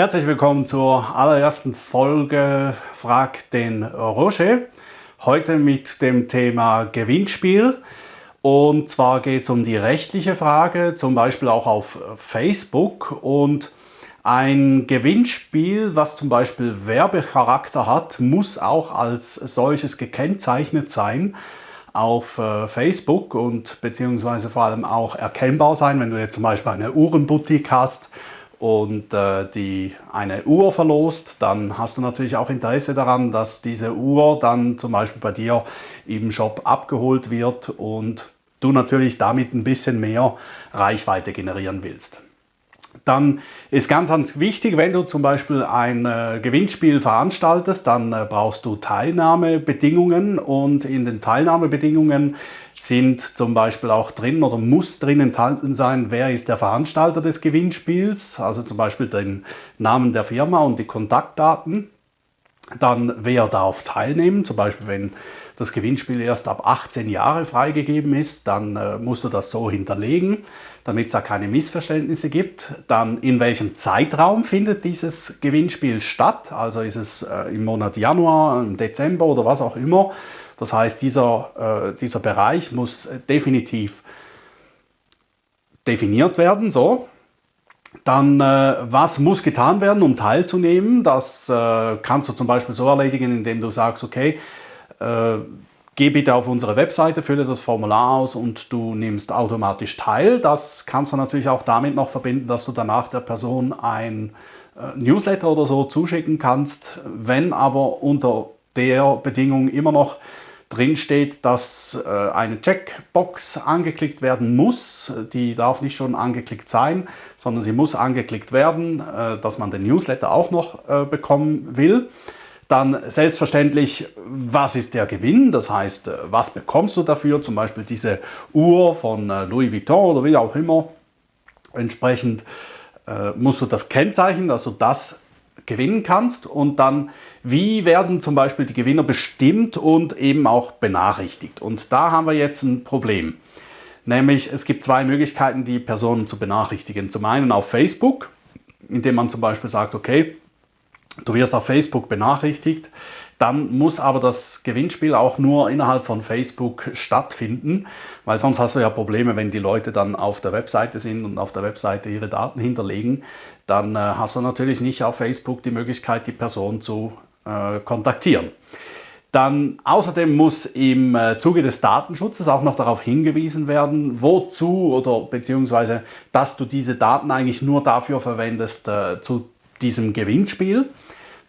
Herzlich willkommen zur allerersten Folge Frag den Roger. Heute mit dem Thema Gewinnspiel. Und zwar geht es um die rechtliche Frage, zum Beispiel auch auf Facebook. Und ein Gewinnspiel, was zum Beispiel Werbecharakter hat, muss auch als solches gekennzeichnet sein auf äh, Facebook und beziehungsweise vor allem auch erkennbar sein, wenn du jetzt zum Beispiel eine Uhrenboutique hast und äh, die eine Uhr verlost, dann hast du natürlich auch Interesse daran, dass diese Uhr dann zum Beispiel bei dir im Shop abgeholt wird und du natürlich damit ein bisschen mehr Reichweite generieren willst. Dann ist ganz, ganz wichtig, wenn du zum Beispiel ein äh, Gewinnspiel veranstaltest, dann äh, brauchst du Teilnahmebedingungen und in den Teilnahmebedingungen sind zum Beispiel auch drin oder muss drin enthalten sein, wer ist der Veranstalter des Gewinnspiels, also zum Beispiel den Namen der Firma und die Kontaktdaten. Dann wer darf teilnehmen, zum Beispiel wenn das Gewinnspiel erst ab 18 Jahre freigegeben ist, dann äh, musst du das so hinterlegen, damit es da keine Missverständnisse gibt. Dann in welchem Zeitraum findet dieses Gewinnspiel statt, also ist es äh, im Monat Januar, im Dezember oder was auch immer. Das heißt, dieser, äh, dieser Bereich muss definitiv definiert werden, so. Dann, äh, was muss getan werden, um teilzunehmen? Das äh, kannst du zum Beispiel so erledigen, indem du sagst, okay, äh, geh bitte auf unsere Webseite, fülle das Formular aus und du nimmst automatisch teil. Das kannst du natürlich auch damit noch verbinden, dass du danach der Person ein äh, Newsletter oder so zuschicken kannst. Wenn aber unter der Bedingung immer noch drin steht, dass äh, eine Checkbox angeklickt werden muss. Die darf nicht schon angeklickt sein, sondern sie muss angeklickt werden, äh, dass man den Newsletter auch noch äh, bekommen will. Dann selbstverständlich, was ist der Gewinn? Das heißt, was bekommst du dafür? Zum Beispiel diese Uhr von Louis Vuitton oder wie auch immer. Entsprechend musst du das kennzeichnen, du das gewinnen kannst und dann, wie werden zum Beispiel die Gewinner bestimmt und eben auch benachrichtigt. Und da haben wir jetzt ein Problem. Nämlich, es gibt zwei Möglichkeiten, die Personen zu benachrichtigen. Zum einen auf Facebook, indem man zum Beispiel sagt, okay, du wirst auf Facebook benachrichtigt, dann muss aber das Gewinnspiel auch nur innerhalb von Facebook stattfinden, weil sonst hast du ja Probleme, wenn die Leute dann auf der Webseite sind und auf der Webseite ihre Daten hinterlegen, dann äh, hast du natürlich nicht auf Facebook die Möglichkeit, die Person zu äh, kontaktieren. Dann außerdem muss im äh, Zuge des Datenschutzes auch noch darauf hingewiesen werden, wozu oder beziehungsweise, dass du diese Daten eigentlich nur dafür verwendest äh, zu diesem Gewinnspiel.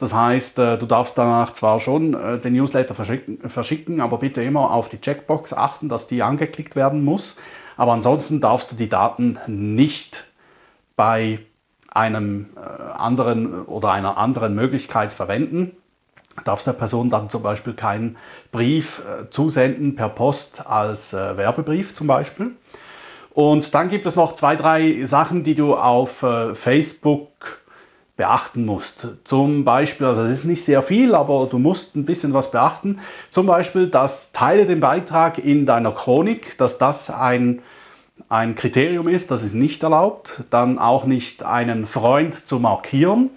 Das heißt, äh, du darfst danach zwar schon äh, den Newsletter verschicken, aber bitte immer auf die Checkbox achten, dass die angeklickt werden muss. Aber ansonsten darfst du die Daten nicht bei einem äh, anderen oder einer anderen Möglichkeit verwenden. Du darfst der Person dann zum Beispiel keinen Brief zusenden per Post als Werbebrief zum Beispiel. Und dann gibt es noch zwei, drei Sachen, die du auf Facebook beachten musst. Zum Beispiel, also es ist nicht sehr viel, aber du musst ein bisschen was beachten. Zum Beispiel, dass Teile den Beitrag in deiner Chronik, dass das ein, ein Kriterium ist, das ist nicht erlaubt. Dann auch nicht einen Freund zu markieren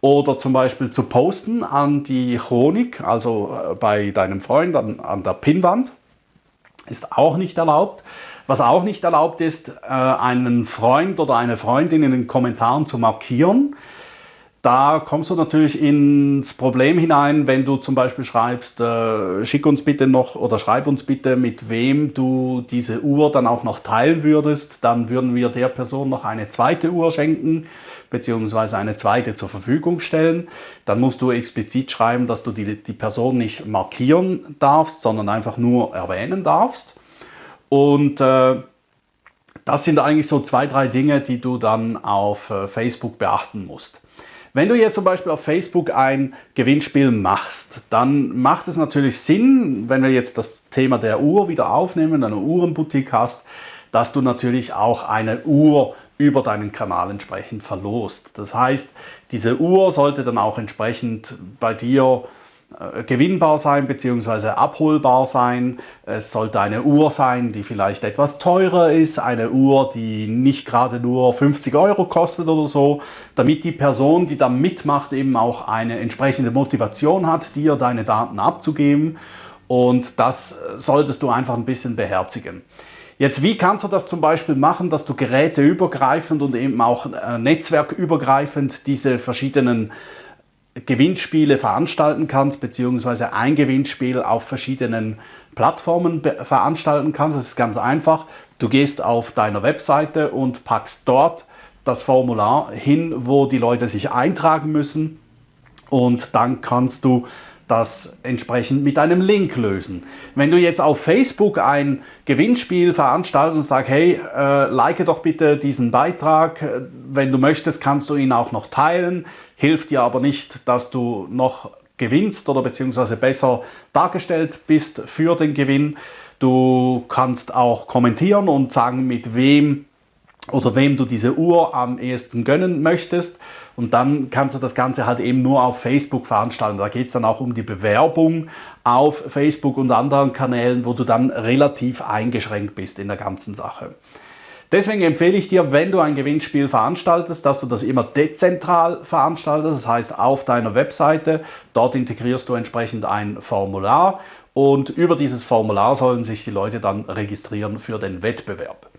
oder zum Beispiel zu posten an die Chronik, also äh, bei deinem Freund an, an der Pinnwand, ist auch nicht erlaubt. Was auch nicht erlaubt ist, äh, einen Freund oder eine Freundin in den Kommentaren zu markieren. Da kommst du natürlich ins Problem hinein, wenn du zum Beispiel schreibst, äh, schick uns bitte noch oder schreib uns bitte, mit wem du diese Uhr dann auch noch teilen würdest. Dann würden wir der Person noch eine zweite Uhr schenken, beziehungsweise eine zweite zur Verfügung stellen. Dann musst du explizit schreiben, dass du die, die Person nicht markieren darfst, sondern einfach nur erwähnen darfst. Und äh, das sind eigentlich so zwei, drei Dinge, die du dann auf äh, Facebook beachten musst. Wenn du jetzt zum Beispiel auf Facebook ein Gewinnspiel machst, dann macht es natürlich Sinn, wenn wir jetzt das Thema der Uhr wieder aufnehmen, eine Uhrenboutique hast, dass du natürlich auch eine Uhr über deinen Kanal entsprechend verlost. Das heißt, diese Uhr sollte dann auch entsprechend bei dir gewinnbar sein bzw. abholbar sein. Es sollte eine Uhr sein, die vielleicht etwas teurer ist, eine Uhr, die nicht gerade nur 50 Euro kostet oder so, damit die Person, die da mitmacht, eben auch eine entsprechende Motivation hat, dir deine Daten abzugeben. Und das solltest du einfach ein bisschen beherzigen. Jetzt, wie kannst du das zum Beispiel machen, dass du geräteübergreifend und eben auch äh, netzwerkübergreifend diese verschiedenen Gewinnspiele veranstalten kannst, beziehungsweise ein Gewinnspiel auf verschiedenen Plattformen veranstalten kannst. Das ist ganz einfach. Du gehst auf deiner Webseite und packst dort das Formular hin, wo die Leute sich eintragen müssen. Und dann kannst du das entsprechend mit einem Link lösen. Wenn du jetzt auf Facebook ein Gewinnspiel veranstaltest und sagst, hey, äh, like doch bitte diesen Beitrag, wenn du möchtest, kannst du ihn auch noch teilen, hilft dir aber nicht, dass du noch gewinnst oder beziehungsweise besser dargestellt bist für den Gewinn. Du kannst auch kommentieren und sagen, mit wem oder wem du diese Uhr am ehesten gönnen möchtest. Und dann kannst du das Ganze halt eben nur auf Facebook veranstalten. Da geht es dann auch um die Bewerbung auf Facebook und anderen Kanälen, wo du dann relativ eingeschränkt bist in der ganzen Sache. Deswegen empfehle ich dir, wenn du ein Gewinnspiel veranstaltest, dass du das immer dezentral veranstaltest, das heißt auf deiner Webseite. Dort integrierst du entsprechend ein Formular und über dieses Formular sollen sich die Leute dann registrieren für den Wettbewerb.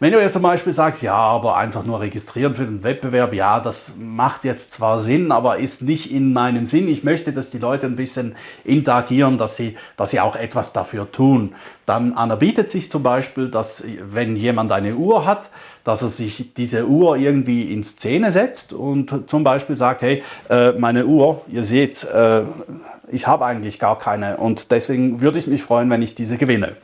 Wenn du jetzt zum Beispiel sagst, ja, aber einfach nur registrieren für den Wettbewerb, ja, das macht jetzt zwar Sinn, aber ist nicht in meinem Sinn. Ich möchte, dass die Leute ein bisschen interagieren, dass sie, dass sie auch etwas dafür tun. Dann anerbietet sich zum Beispiel, dass wenn jemand eine Uhr hat, dass er sich diese Uhr irgendwie in Szene setzt und zum Beispiel sagt, hey, äh, meine Uhr, ihr seht, äh, ich habe eigentlich gar keine und deswegen würde ich mich freuen, wenn ich diese gewinne.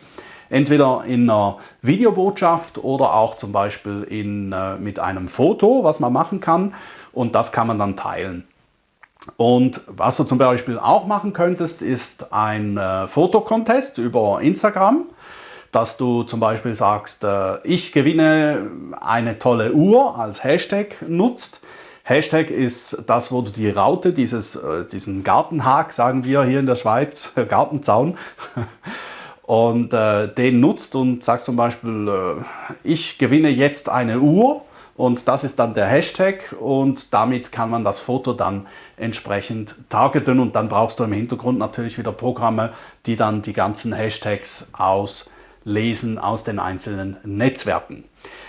Entweder in einer Videobotschaft oder auch zum Beispiel in, äh, mit einem Foto, was man machen kann. Und das kann man dann teilen. Und was du zum Beispiel auch machen könntest, ist ein äh, Fotocontest über Instagram, dass du zum Beispiel sagst, äh, ich gewinne eine tolle Uhr als Hashtag nutzt. Hashtag ist das, wo du die Raute, dieses, äh, diesen Gartenhag, sagen wir hier in der Schweiz, Gartenzaun, und äh, den nutzt und sagst zum Beispiel, äh, ich gewinne jetzt eine Uhr und das ist dann der Hashtag und damit kann man das Foto dann entsprechend targeten und dann brauchst du im Hintergrund natürlich wieder Programme, die dann die ganzen Hashtags auslesen aus den einzelnen Netzwerken.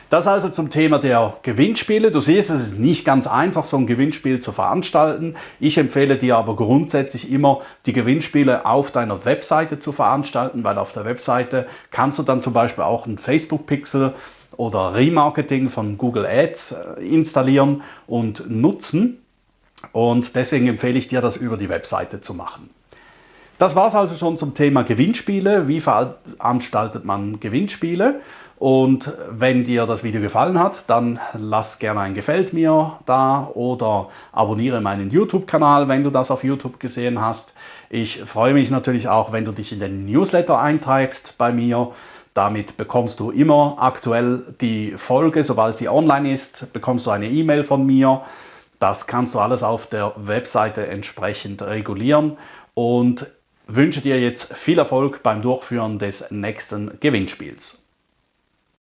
Das also zum Thema der Gewinnspiele. Du siehst, es ist nicht ganz einfach, so ein Gewinnspiel zu veranstalten. Ich empfehle dir aber grundsätzlich immer, die Gewinnspiele auf deiner Webseite zu veranstalten, weil auf der Webseite kannst du dann zum Beispiel auch einen Facebook-Pixel oder Remarketing von Google Ads äh, installieren und nutzen. Und deswegen empfehle ich dir, das über die Webseite zu machen. Das war es also schon zum Thema Gewinnspiele. Wie veranstaltet man Gewinnspiele? Und wenn dir das Video gefallen hat, dann lass gerne ein Gefällt mir da oder abonniere meinen YouTube-Kanal, wenn du das auf YouTube gesehen hast. Ich freue mich natürlich auch, wenn du dich in den Newsletter einträgst bei mir. Damit bekommst du immer aktuell die Folge, sobald sie online ist, bekommst du eine E-Mail von mir. Das kannst du alles auf der Webseite entsprechend regulieren und wünsche dir jetzt viel Erfolg beim Durchführen des nächsten Gewinnspiels.